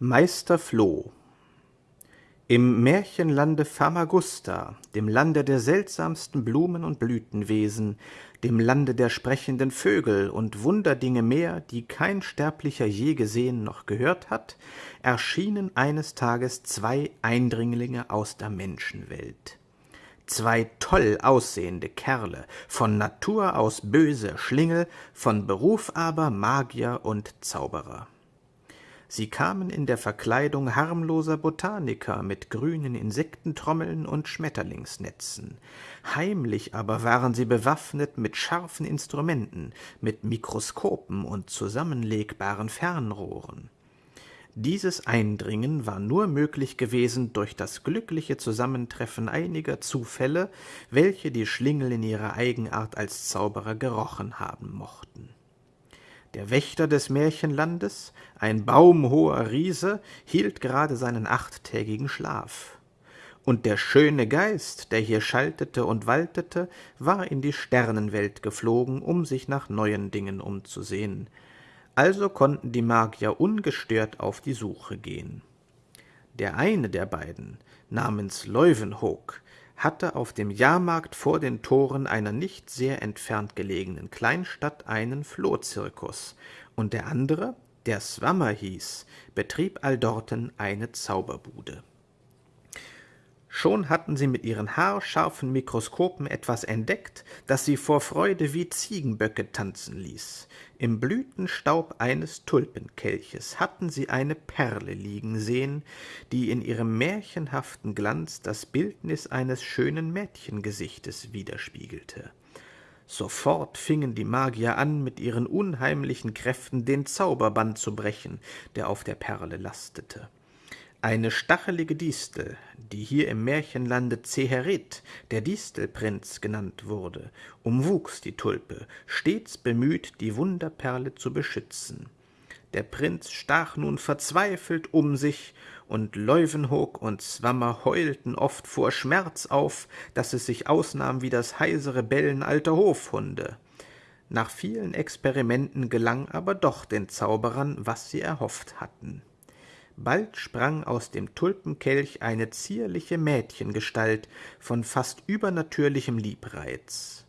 Meister Floh Im Märchenlande Famagusta, dem Lande der seltsamsten Blumen und Blütenwesen, dem Lande der sprechenden Vögel und Wunderdinge mehr, die kein Sterblicher je gesehen noch gehört hat, erschienen eines Tages zwei Eindringlinge aus der Menschenwelt. Zwei toll aussehende Kerle, von Natur aus böse Schlingel, von Beruf aber Magier und Zauberer. Sie kamen in der Verkleidung harmloser Botaniker mit grünen Insektentrommeln und Schmetterlingsnetzen. Heimlich aber waren sie bewaffnet mit scharfen Instrumenten, mit Mikroskopen und zusammenlegbaren Fernrohren. Dieses Eindringen war nur möglich gewesen durch das glückliche Zusammentreffen einiger Zufälle, welche die Schlingel in ihrer Eigenart als Zauberer gerochen haben mochten. Der Wächter des Märchenlandes, ein baumhoher Riese, hielt gerade seinen achttägigen Schlaf. Und der schöne Geist, der hier schaltete und waltete, war in die Sternenwelt geflogen, um sich nach neuen Dingen umzusehen. Also konnten die Magier ungestört auf die Suche gehen. Der eine der beiden, namens Leuwenhoek, hatte auf dem Jahrmarkt vor den Toren einer nicht sehr entfernt gelegenen Kleinstadt einen Flohzirkus, und der andere, der Swammer hieß, betrieb alldorten eine Zauberbude. Schon hatten sie mit ihren haarscharfen Mikroskopen etwas entdeckt, das sie vor Freude wie Ziegenböcke tanzen ließ. Im Blütenstaub eines Tulpenkelches hatten sie eine Perle liegen sehen, die in ihrem märchenhaften Glanz das Bildnis eines schönen Mädchengesichtes widerspiegelte. Sofort fingen die Magier an, mit ihren unheimlichen Kräften den Zauberband zu brechen, der auf der Perle lastete. Eine stachelige Distel, die hier im Märchenlande Zeherit, der Distelprinz, genannt wurde, umwuchs die Tulpe, stets bemüht, die Wunderperle zu beschützen. Der Prinz stach nun verzweifelt um sich, und Leuwenhoek und Swammer heulten oft vor Schmerz auf, dass es sich ausnahm wie das heisere Bellen alter Hofhunde. Nach vielen Experimenten gelang aber doch den Zauberern, was sie erhofft hatten. Bald sprang aus dem Tulpenkelch eine zierliche Mädchengestalt von fast übernatürlichem Liebreiz.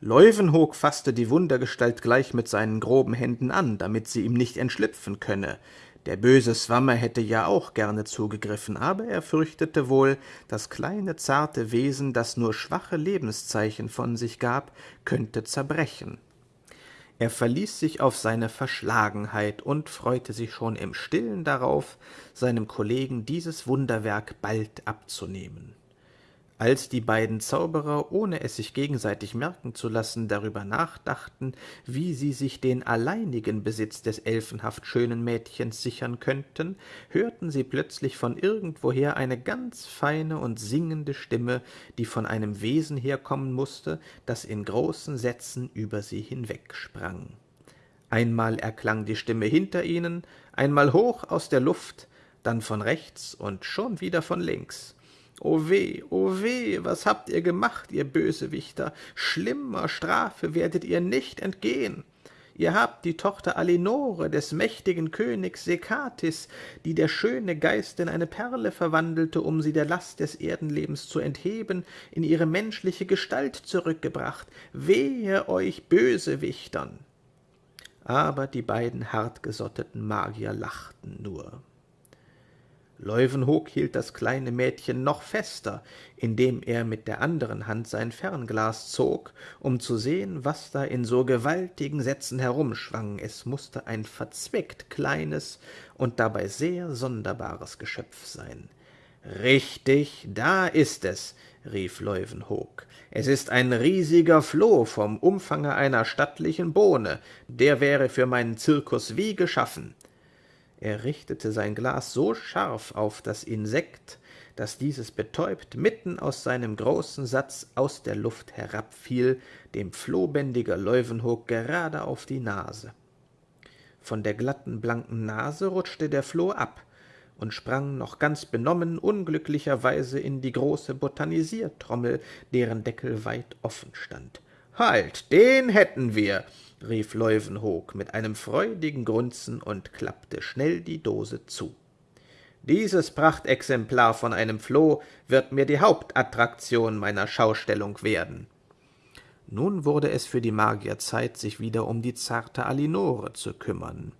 Leuwenhoek fasste die Wundergestalt gleich mit seinen groben Händen an, damit sie ihm nicht entschlüpfen könne. Der böse Swammer hätte ja auch gerne zugegriffen, aber er fürchtete wohl, das kleine zarte Wesen, das nur schwache Lebenszeichen von sich gab, könnte zerbrechen. Er verließ sich auf seine Verschlagenheit und freute sich schon im stillen darauf, seinem Kollegen dieses Wunderwerk bald abzunehmen als die beiden Zauberer, ohne es sich gegenseitig merken zu lassen, darüber nachdachten, wie sie sich den alleinigen Besitz des elfenhaft schönen Mädchens sichern könnten, hörten sie plötzlich von irgendwoher eine ganz feine und singende Stimme, die von einem Wesen herkommen musste, das in großen Sätzen über sie hinwegsprang. Einmal erklang die Stimme hinter ihnen, einmal hoch aus der Luft, dann von rechts und schon wieder von links. O weh, o weh, was habt ihr gemacht, ihr Bösewichter? Schlimmer Strafe werdet ihr nicht entgehen. Ihr habt die Tochter Alinore des mächtigen Königs Sekatis, die der schöne Geist in eine Perle verwandelte, um sie der Last des Erdenlebens zu entheben, in ihre menschliche Gestalt zurückgebracht. Wehe euch Bösewichtern! Aber die beiden hartgesotteten Magier lachten nur. Leuwenhoek hielt das kleine Mädchen noch fester, indem er mit der anderen Hand sein Fernglas zog, um zu sehen, was da in so gewaltigen Sätzen herumschwang. Es musste ein verzweckt kleines und dabei sehr sonderbares Geschöpf sein. Richtig, da ist es, rief Leuwenhoek. Es ist ein riesiger Floh vom Umfange einer stattlichen Bohne, der wäre für meinen Zirkus wie geschaffen. Er richtete sein Glas so scharf auf das Insekt, dass dieses betäubt mitten aus seinem großen Satz aus der Luft herabfiel, dem Flohbändiger Leuwenhoek gerade auf die Nase. Von der glatten, blanken Nase rutschte der Floh ab und sprang noch ganz benommen unglücklicherweise in die große Botanisiertrommel, deren Deckel weit offen stand. Halt, den hätten wir, rief Leuwenhoek mit einem freudigen Grunzen und klappte schnell die Dose zu. Dieses Prachtexemplar von einem Floh wird mir die Hauptattraktion meiner Schaustellung werden. Nun wurde es für die Magier Zeit, sich wieder um die zarte Alinore zu kümmern.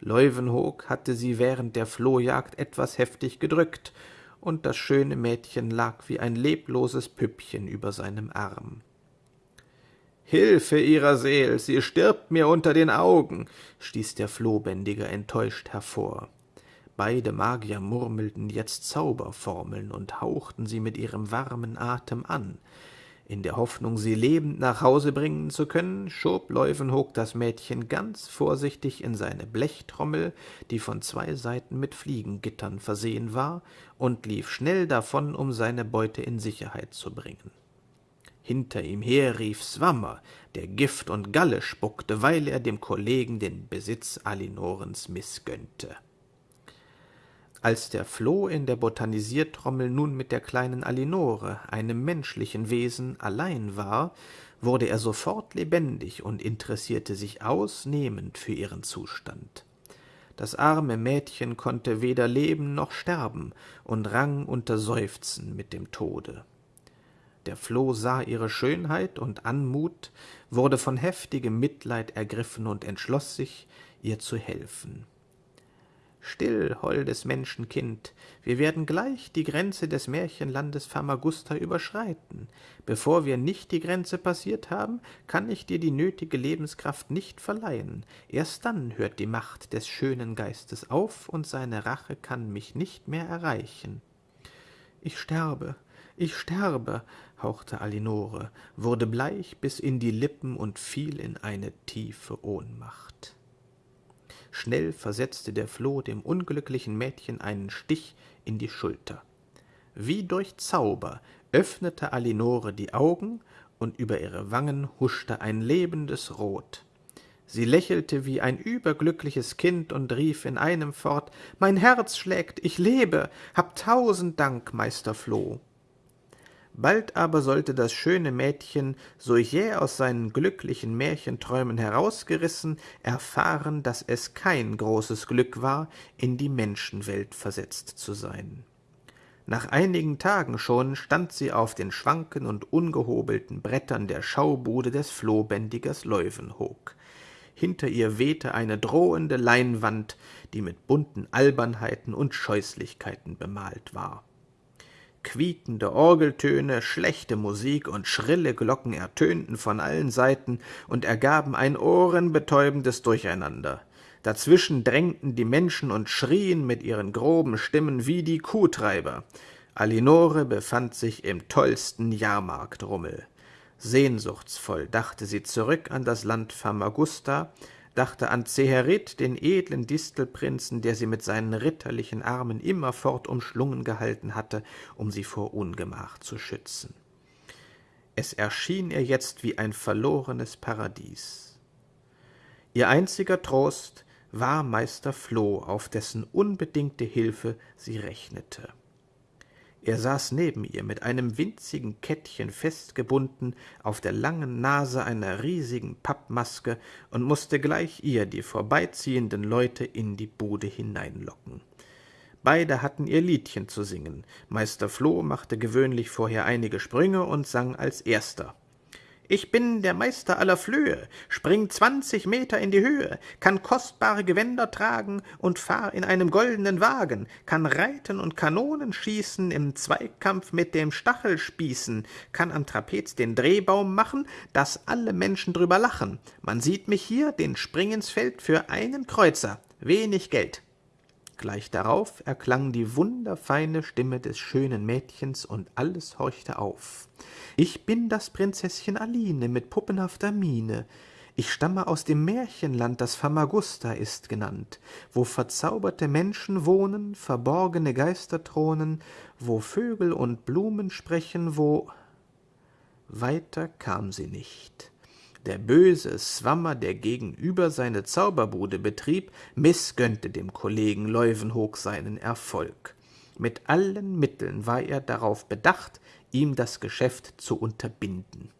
Leuwenhoek hatte sie während der Flohjagd etwas heftig gedrückt, und das schöne Mädchen lag wie ein lebloses Püppchen über seinem Arm. Hilfe ihrer Seel, sie stirbt mir unter den Augen, stieß der Flohbändiger enttäuscht hervor. Beide Magier murmelten jetzt Zauberformeln und hauchten sie mit ihrem warmen Atem an. In der Hoffnung, sie lebend nach Hause bringen zu können, schob Leuwenhoek das Mädchen ganz vorsichtig in seine Blechtrommel, die von zwei Seiten mit Fliegengittern versehen war, und lief schnell davon, um seine Beute in Sicherheit zu bringen. Hinter ihm her rief Swammer, der Gift und Galle spuckte, weil er dem Kollegen den Besitz Alinorens mißgönnte. Als der Floh in der Botanisiertrommel nun mit der kleinen Alinore, einem menschlichen Wesen, allein war, wurde er sofort lebendig und interessierte sich ausnehmend für ihren Zustand. Das arme Mädchen konnte weder leben noch sterben und rang unter Seufzen mit dem Tode. Der Floh sah ihre Schönheit und Anmut, wurde von heftigem Mitleid ergriffen und entschloss sich, ihr zu helfen. Still, holdes Menschenkind, wir werden gleich die Grenze des Märchenlandes Famagusta überschreiten. Bevor wir nicht die Grenze passiert haben, kann ich dir die nötige Lebenskraft nicht verleihen. Erst dann hört die Macht des schönen Geistes auf, und seine Rache kann mich nicht mehr erreichen. Ich sterbe, ich sterbe, hauchte Alinore, wurde bleich bis in die Lippen und fiel in eine tiefe Ohnmacht. Schnell versetzte der Floh dem unglücklichen Mädchen einen Stich in die Schulter. Wie durch Zauber öffnete Alinore die Augen, und über ihre Wangen huschte ein lebendes Rot. Sie lächelte wie ein überglückliches Kind und rief in einem fort Mein Herz schlägt, ich lebe, hab tausend Dank, Meister Floh. Bald aber sollte das schöne Mädchen, so jäh aus seinen glücklichen Märchenträumen herausgerissen, erfahren, dass es kein großes Glück war, in die Menschenwelt versetzt zu sein. Nach einigen Tagen schon stand sie auf den schwanken und ungehobelten Brettern der Schaubude des Flohbändigers Leuwenhoek. Hinter ihr wehte eine drohende Leinwand, die mit bunten Albernheiten und Scheußlichkeiten bemalt war quiekende Orgeltöne, schlechte Musik und schrille Glocken ertönten von allen Seiten und ergaben ein ohrenbetäubendes Durcheinander. Dazwischen drängten die Menschen und schrien mit ihren groben Stimmen wie die Kuhtreiber. Alinore befand sich im tollsten Jahrmarktrummel. Sehnsuchtsvoll dachte sie zurück an das Land Famagusta, dachte an Zeherit, den edlen Distelprinzen, der sie mit seinen ritterlichen Armen immerfort umschlungen gehalten hatte, um sie vor Ungemach zu schützen. Es erschien ihr jetzt wie ein verlorenes Paradies. Ihr einziger Trost war Meister Floh, auf dessen unbedingte Hilfe sie rechnete. Er saß neben ihr mit einem winzigen Kettchen festgebunden auf der langen Nase einer riesigen Pappmaske und musste gleich ihr die vorbeiziehenden Leute in die Bude hineinlocken. Beide hatten ihr Liedchen zu singen. Meister Floh machte gewöhnlich vorher einige Sprünge und sang als erster. Ich bin der Meister aller Flöhe, spring zwanzig Meter in die Höhe, kann kostbare Gewänder tragen und fahr in einem goldenen Wagen, kann reiten und Kanonen schießen, im Zweikampf mit dem Stachel spießen, kann am Trapez den Drehbaum machen, dass alle Menschen drüber lachen. Man sieht mich hier, den Springensfeld für einen Kreuzer, wenig Geld. Gleich darauf erklang die wunderfeine Stimme des schönen Mädchens, und alles horchte auf. Ich bin das Prinzesschen Aline mit puppenhafter Miene. Ich stamme aus dem Märchenland, das Famagusta ist genannt, wo verzauberte Menschen wohnen, verborgene Geister thronen, wo Vögel und Blumen sprechen, wo weiter kam sie nicht. Der böse Swammer, der gegenüber seine Zauberbude betrieb, mißgönnte dem Kollegen Leuwenhoek seinen Erfolg. Mit allen Mitteln war er darauf bedacht, ihm das Geschäft zu unterbinden.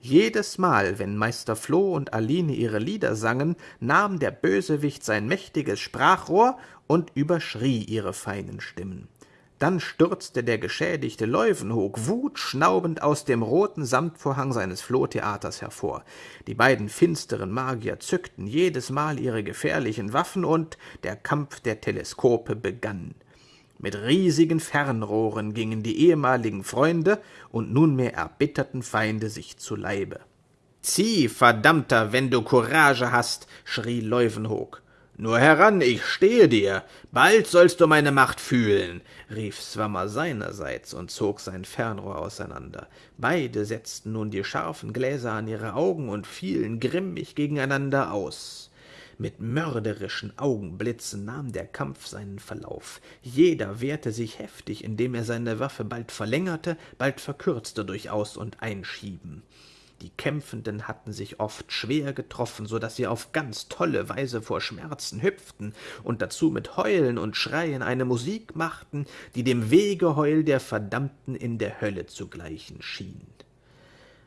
Jedes Mal, wenn Meister Floh und Aline ihre Lieder sangen, nahm der Bösewicht sein mächtiges Sprachrohr und überschrie ihre feinen Stimmen. Dann stürzte der geschädigte Leuwenhoek wutschnaubend aus dem roten Samtvorhang seines Flohtheaters hervor. Die beiden finsteren Magier zückten jedes Mal ihre gefährlichen Waffen und der Kampf der Teleskope begann. Mit riesigen Fernrohren gingen die ehemaligen Freunde und nunmehr erbitterten Feinde sich zu Leibe. Zieh, Verdammter, wenn du Courage hast, schrie Leuwenhoek. Nur heran, ich stehe dir. Bald sollst du meine Macht fühlen, rief Swammer seinerseits und zog sein Fernrohr auseinander. Beide setzten nun die scharfen Gläser an ihre Augen und fielen grimmig gegeneinander aus. Mit mörderischen Augenblitzen nahm der Kampf seinen Verlauf. Jeder wehrte sich heftig, indem er seine Waffe bald verlängerte, bald verkürzte durch Aus- und Einschieben. Die Kämpfenden hatten sich oft schwer getroffen, so dass sie auf ganz tolle Weise vor Schmerzen hüpften und dazu mit Heulen und Schreien eine Musik machten, die dem Wegeheul der Verdammten in der Hölle zu gleichen schien.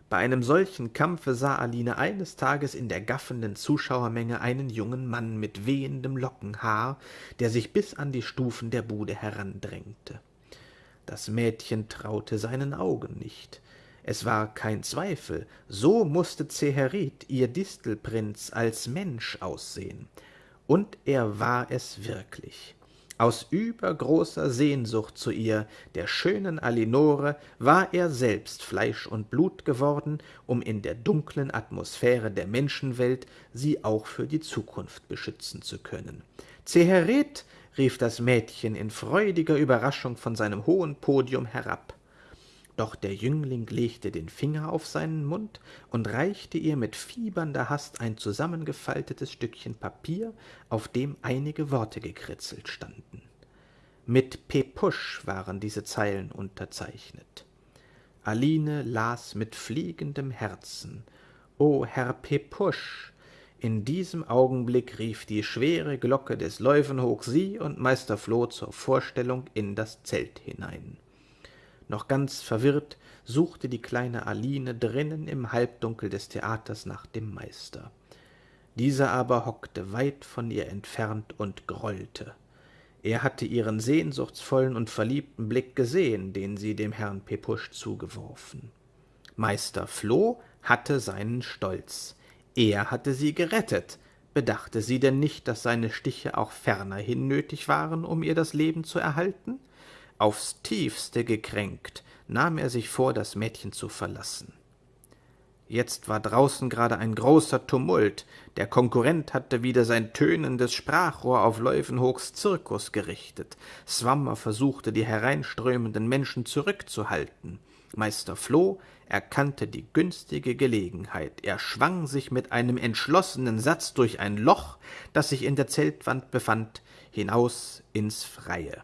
Bei einem solchen Kampfe sah Aline eines Tages in der gaffenden Zuschauermenge einen jungen Mann mit wehendem Lockenhaar, der sich bis an die Stufen der Bude herandrängte. Das Mädchen traute seinen Augen nicht. Es war kein Zweifel, so musste Zeherit, ihr Distelprinz, als Mensch aussehen. Und er war es wirklich. Aus übergroßer Sehnsucht zu ihr, der schönen Alinore, war er selbst Fleisch und Blut geworden, um in der dunklen Atmosphäre der Menschenwelt sie auch für die Zukunft beschützen zu können. Zeheret, rief das Mädchen in freudiger Überraschung von seinem hohen Podium herab. Doch der Jüngling legte den Finger auf seinen Mund und reichte ihr mit fiebernder Hast ein zusammengefaltetes Stückchen Papier, auf dem einige Worte gekritzelt standen. Mit Pepusch waren diese Zeilen unterzeichnet. Aline las mit fliegendem Herzen. O Herr Pepusch! In diesem Augenblick rief die schwere Glocke des Leuwenhoek sie und Meister Floh zur Vorstellung in das Zelt hinein. Noch ganz verwirrt suchte die kleine Aline drinnen im Halbdunkel des Theaters nach dem Meister. Dieser aber hockte weit von ihr entfernt und grollte. Er hatte ihren sehnsuchtsvollen und verliebten Blick gesehen, den sie dem Herrn Pepusch zugeworfen. Meister Floh hatte seinen Stolz. Er hatte sie gerettet. Bedachte sie denn nicht, dass seine Stiche auch fernerhin nötig waren, um ihr das Leben zu erhalten? Aufs tiefste gekränkt nahm er sich vor, das Mädchen zu verlassen. Jetzt war draußen gerade ein großer Tumult. Der Konkurrent hatte wieder sein tönendes Sprachrohr auf Leuwenhoeks Zirkus gerichtet. Swammer versuchte, die hereinströmenden Menschen zurückzuhalten. Meister Floh erkannte die günstige Gelegenheit. Er schwang sich mit einem entschlossenen Satz durch ein Loch, das sich in der Zeltwand befand, hinaus ins Freie.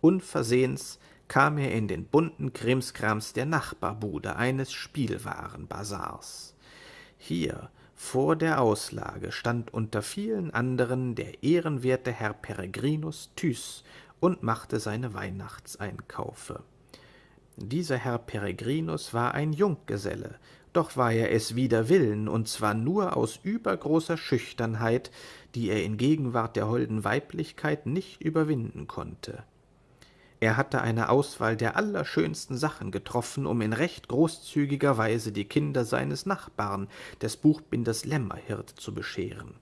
Unversehens kam er in den bunten Krimskrams der Nachbarbude eines Spielwarenbasars. Hier, vor der Auslage, stand unter vielen anderen der ehrenwerte Herr Peregrinus Thys und machte seine Weihnachtseinkaufe. Dieser Herr Peregrinus war ein Junggeselle, doch war er es wider Willen, und zwar nur aus übergroßer Schüchternheit, die er in Gegenwart der holden Weiblichkeit nicht überwinden konnte. Er hatte eine Auswahl der allerschönsten Sachen getroffen, um in recht großzügiger Weise die Kinder seines Nachbarn, des Buchbinders Lämmerhirt, zu bescheren.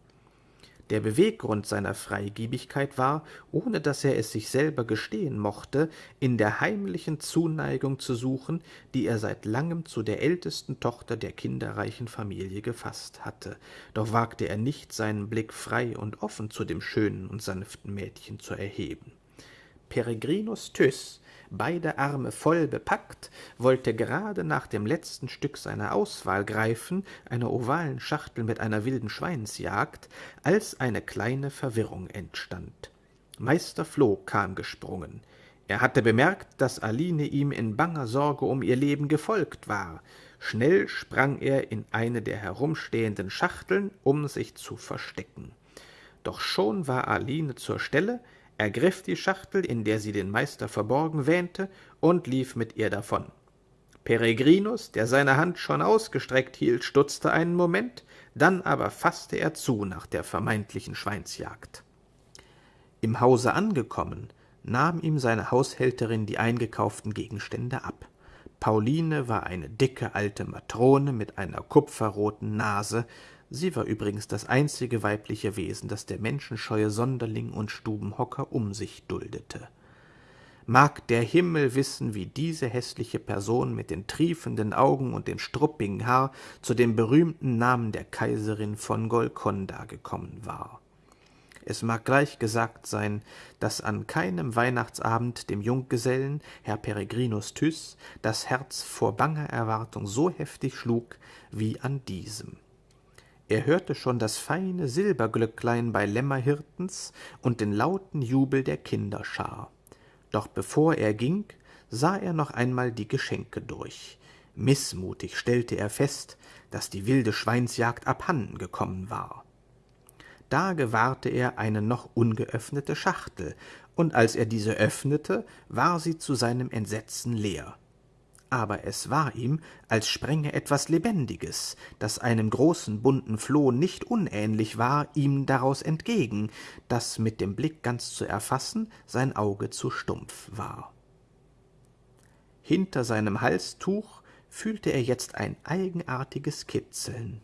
Der Beweggrund seiner Freigebigkeit war, ohne dass er es sich selber gestehen mochte, in der heimlichen Zuneigung zu suchen, die er seit langem zu der ältesten Tochter der kinderreichen Familie gefasst hatte. Doch wagte er nicht, seinen Blick frei und offen zu dem schönen und sanften Mädchen zu erheben. Peregrinus Tyß, beide Arme voll bepackt, wollte gerade nach dem letzten Stück seiner Auswahl greifen, einer ovalen Schachtel mit einer wilden Schweinsjagd, als eine kleine Verwirrung entstand. Meister Floh kam gesprungen. Er hatte bemerkt, dass Aline ihm in banger Sorge um ihr Leben gefolgt war. Schnell sprang er in eine der herumstehenden Schachteln, um sich zu verstecken. Doch schon war Aline zur Stelle, ergriff die Schachtel, in der sie den Meister verborgen wähnte, und lief mit ihr davon. Peregrinus, der seine Hand schon ausgestreckt hielt, stutzte einen Moment, dann aber fasste er zu nach der vermeintlichen Schweinsjagd. Im Hause angekommen, nahm ihm seine Haushälterin die eingekauften Gegenstände ab. Pauline war eine dicke alte Matrone mit einer kupferroten Nase, sie war übrigens das einzige weibliche Wesen, das der menschenscheue Sonderling und Stubenhocker um sich duldete. Mag der Himmel wissen, wie diese hässliche Person mit den triefenden Augen und dem struppigen Haar zu dem berühmten Namen der Kaiserin von Golkonda gekommen war. Es mag gleich gesagt sein, dass an keinem Weihnachtsabend dem Junggesellen, Herr Peregrinus Tyß, das Herz vor banger Erwartung so heftig schlug wie an diesem. Er hörte schon das feine Silberglöcklein bei Lämmerhirtens und den lauten Jubel der Kinderschar. Doch bevor er ging, sah er noch einmal die Geschenke durch. Mißmutig stellte er fest, dass die wilde Schweinsjagd abhanden gekommen war da gewahrte er eine noch ungeöffnete Schachtel, und als er diese öffnete, war sie zu seinem Entsetzen leer. Aber es war ihm, als sprenge etwas Lebendiges, das einem großen bunten Floh nicht unähnlich war, ihm daraus entgegen, das mit dem Blick ganz zu erfassen sein Auge zu stumpf war. Hinter seinem Halstuch fühlte er jetzt ein eigenartiges Kitzeln.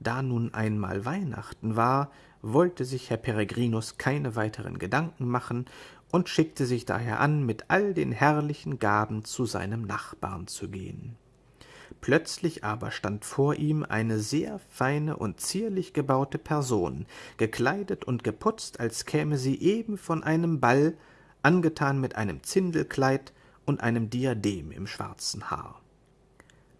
Da nun einmal Weihnachten war, wollte sich Herr Peregrinus keine weiteren Gedanken machen und schickte sich daher an, mit all den herrlichen Gaben zu seinem Nachbarn zu gehen. Plötzlich aber stand vor ihm eine sehr feine und zierlich gebaute Person, gekleidet und geputzt, als käme sie eben von einem Ball, angetan mit einem Zindelkleid und einem Diadem im schwarzen Haar.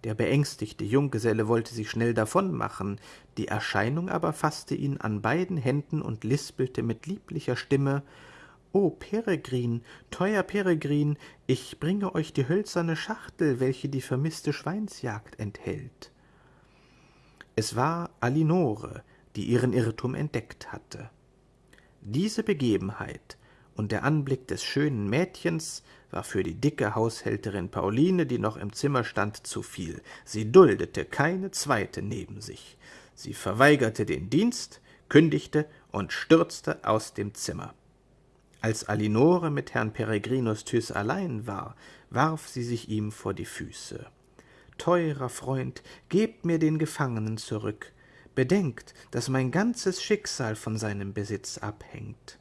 Der beängstigte Junggeselle wollte sich schnell davonmachen, die Erscheinung aber fasste ihn an beiden Händen und lispelte mit lieblicher Stimme O Peregrin, teuer Peregrin, ich bringe euch die hölzerne Schachtel, welche die vermißte Schweinsjagd enthält. Es war Alinore, die ihren Irrtum entdeckt hatte. Diese Begebenheit und der Anblick des schönen Mädchens war für die dicke Haushälterin Pauline, die noch im Zimmer stand, zu viel. Sie duldete keine zweite neben sich. Sie verweigerte den Dienst, kündigte und stürzte aus dem Zimmer. Als Alinore mit Herrn Peregrinus Thys allein war, warf sie sich ihm vor die Füße. Teurer Freund, gebt mir den Gefangenen zurück. Bedenkt, dass mein ganzes Schicksal von seinem Besitz abhängt.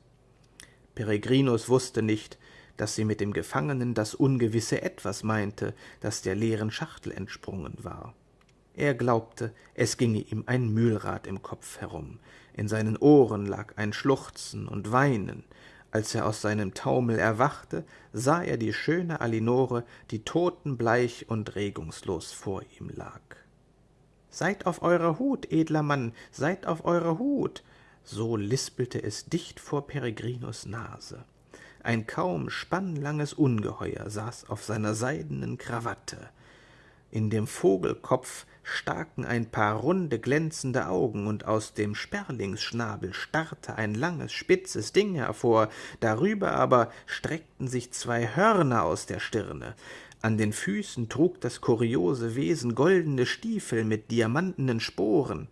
Peregrinus wusste nicht, dass sie mit dem Gefangenen das ungewisse Etwas meinte, das der leeren Schachtel entsprungen war. Er glaubte, es ginge ihm ein Mühlrad im Kopf herum, in seinen Ohren lag ein Schluchzen und Weinen, als er aus seinem Taumel erwachte, sah er die schöne Alinore, die totenbleich und regungslos vor ihm lag. Seid auf eurer Hut, edler Mann, seid auf eurer Hut, so lispelte es dicht vor Peregrinus Nase. Ein kaum spannlanges Ungeheuer saß auf seiner seidenen Krawatte. In dem Vogelkopf staken ein paar runde, glänzende Augen, und aus dem Sperlingsschnabel starrte ein langes, spitzes Ding hervor, darüber aber streckten sich zwei Hörner aus der Stirne. An den Füßen trug das kuriose Wesen goldene Stiefel mit diamantenen Sporen.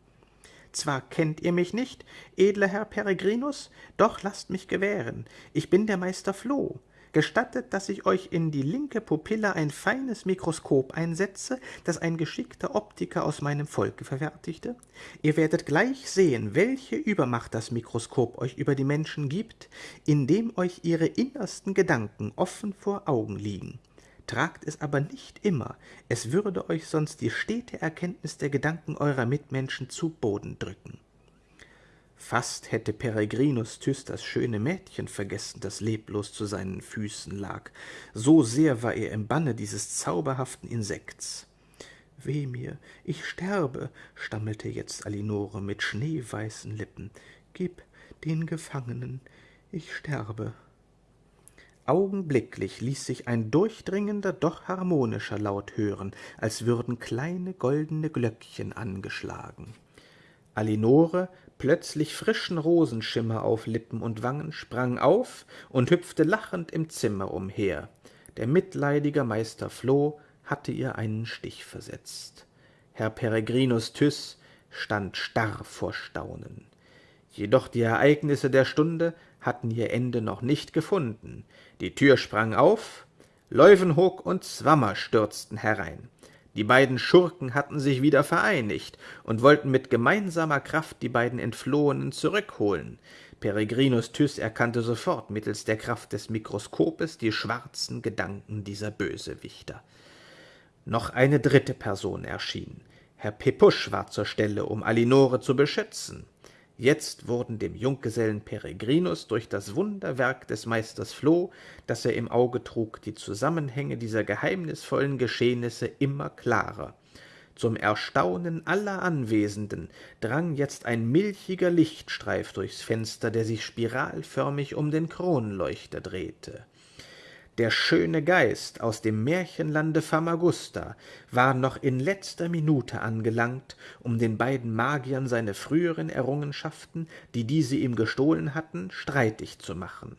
Zwar kennt ihr mich nicht, edler Herr Peregrinus, doch lasst mich gewähren, ich bin der Meister Floh. Gestattet, dass ich euch in die linke Pupille ein feines Mikroskop einsetze, das ein geschickter Optiker aus meinem Volke verfertigte? Ihr werdet gleich sehen, welche Übermacht das Mikroskop euch über die Menschen gibt, indem euch ihre innersten Gedanken offen vor Augen liegen tragt es aber nicht immer, es würde euch sonst die stete Erkenntnis der Gedanken eurer Mitmenschen zu Boden drücken. Fast hätte Peregrinus Thys das schöne Mädchen vergessen, das leblos zu seinen Füßen lag, so sehr war er im Banne dieses zauberhaften Insekts. Weh mir, ich sterbe, stammelte jetzt Alinore mit schneeweißen Lippen. Gib den Gefangenen, ich sterbe. Augenblicklich ließ sich ein durchdringender, doch harmonischer Laut hören, als würden kleine goldene Glöckchen angeschlagen. Alinore, plötzlich frischen Rosenschimmer auf Lippen und Wangen, sprang auf und hüpfte lachend im Zimmer umher. Der mitleidige Meister Floh hatte ihr einen Stich versetzt. Herr Peregrinus Tyß stand starr vor Staunen. Jedoch die Ereignisse der Stunde hatten ihr Ende noch nicht gefunden. Die Tür sprang auf, Leuwenhoek und Zwammer stürzten herein. Die beiden Schurken hatten sich wieder vereinigt und wollten mit gemeinsamer Kraft die beiden Entflohenen zurückholen. Peregrinus Tyß erkannte sofort mittels der Kraft des Mikroskopes die schwarzen Gedanken dieser Bösewichter. Noch eine dritte Person erschien. Herr Pepusch war zur Stelle, um Alinore zu beschützen. Jetzt wurden dem Junggesellen Peregrinus durch das Wunderwerk des Meisters Floh, das er im Auge trug, die Zusammenhänge dieser geheimnisvollen Geschehnisse immer klarer. Zum Erstaunen aller Anwesenden drang jetzt ein milchiger Lichtstreif durchs Fenster, der sich spiralförmig um den Kronleuchter drehte. Der schöne Geist aus dem Märchenlande Famagusta war noch in letzter Minute angelangt, um den beiden Magiern seine früheren Errungenschaften, die diese ihm gestohlen hatten, streitig zu machen.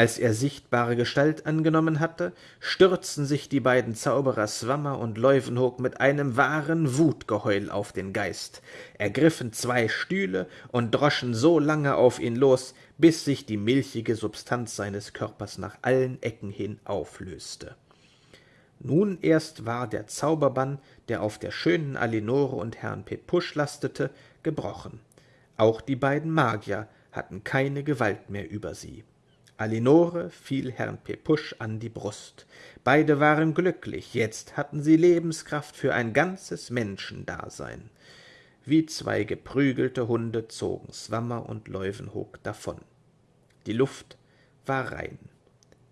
Als er sichtbare Gestalt angenommen hatte, stürzten sich die beiden Zauberer Swammer und Leuwenhoek mit einem wahren Wutgeheul auf den Geist, ergriffen zwei Stühle und droschen so lange auf ihn los, bis sich die milchige Substanz seines Körpers nach allen Ecken hin auflöste. Nun erst war der Zauberbann, der auf der schönen Alinore und Herrn Pepusch lastete, gebrochen. Auch die beiden Magier hatten keine Gewalt mehr über sie. Alinore fiel Herrn Pepusch an die Brust. Beide waren glücklich, jetzt hatten sie Lebenskraft für ein ganzes Menschendasein. Wie zwei geprügelte Hunde zogen Swammer und Leuwenhoek davon. Die Luft war rein.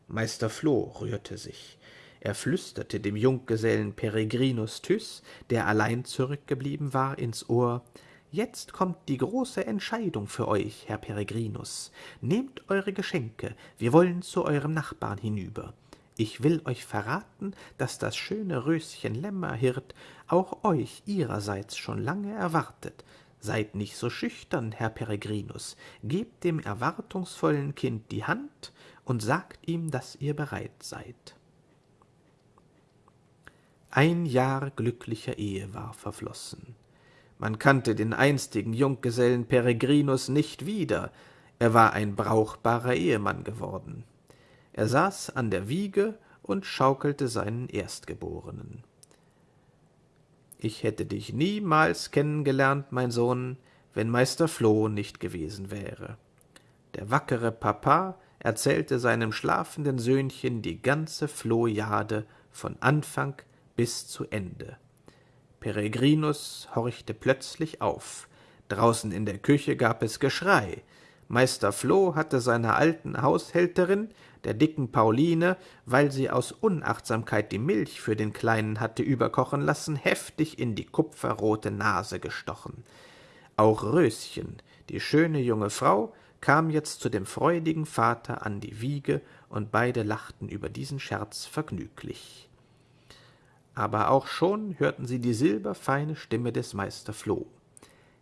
Meister Floh rührte sich. Er flüsterte dem Junggesellen Peregrinus Tyß, der allein zurückgeblieben war, ins Ohr, Jetzt kommt die große Entscheidung für euch, Herr Peregrinus. Nehmt eure Geschenke, wir wollen zu eurem Nachbarn hinüber. Ich will euch verraten, dass das schöne Röschen Lämmerhirt auch euch ihrerseits schon lange erwartet. Seid nicht so schüchtern, Herr Peregrinus, gebt dem erwartungsvollen Kind die Hand und sagt ihm, dass ihr bereit seid. Ein Jahr glücklicher Ehe war verflossen. Man kannte den einstigen Junggesellen Peregrinus nicht wieder, er war ein brauchbarer Ehemann geworden. Er saß an der Wiege und schaukelte seinen Erstgeborenen. Ich hätte dich niemals kennengelernt, mein Sohn, wenn Meister Floh nicht gewesen wäre. Der wackere Papa erzählte seinem schlafenden Söhnchen die ganze Flohjade von Anfang bis zu Ende. Peregrinus horchte plötzlich auf. Draußen in der Küche gab es Geschrei. Meister Floh hatte seiner alten Haushälterin, der dicken Pauline, weil sie aus Unachtsamkeit die Milch für den Kleinen hatte überkochen lassen, heftig in die kupferrote Nase gestochen. Auch Röschen, die schöne junge Frau, kam jetzt zu dem freudigen Vater an die Wiege, und beide lachten über diesen Scherz vergnüglich aber auch schon hörten sie die silberfeine Stimme des Meister Floh.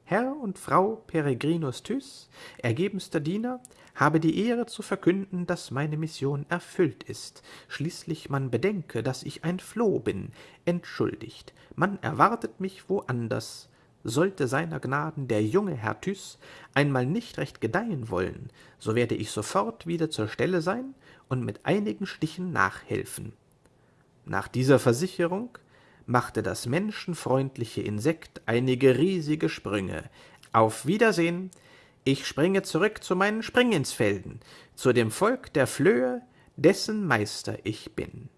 Herr und Frau Peregrinus Tyß, ergebenster Diener, habe die Ehre zu verkünden, dass meine Mission erfüllt ist. Schließlich man bedenke, dass ich ein Floh bin. Entschuldigt, man erwartet mich woanders. Sollte seiner Gnaden der junge Herr Tyß einmal nicht recht gedeihen wollen, so werde ich sofort wieder zur Stelle sein und mit einigen Stichen nachhelfen. Nach dieser Versicherung machte das menschenfreundliche Insekt einige riesige Sprünge. Auf Wiedersehen, ich springe zurück zu meinen Springinsfelden, zu dem Volk der Flöhe, dessen Meister ich bin.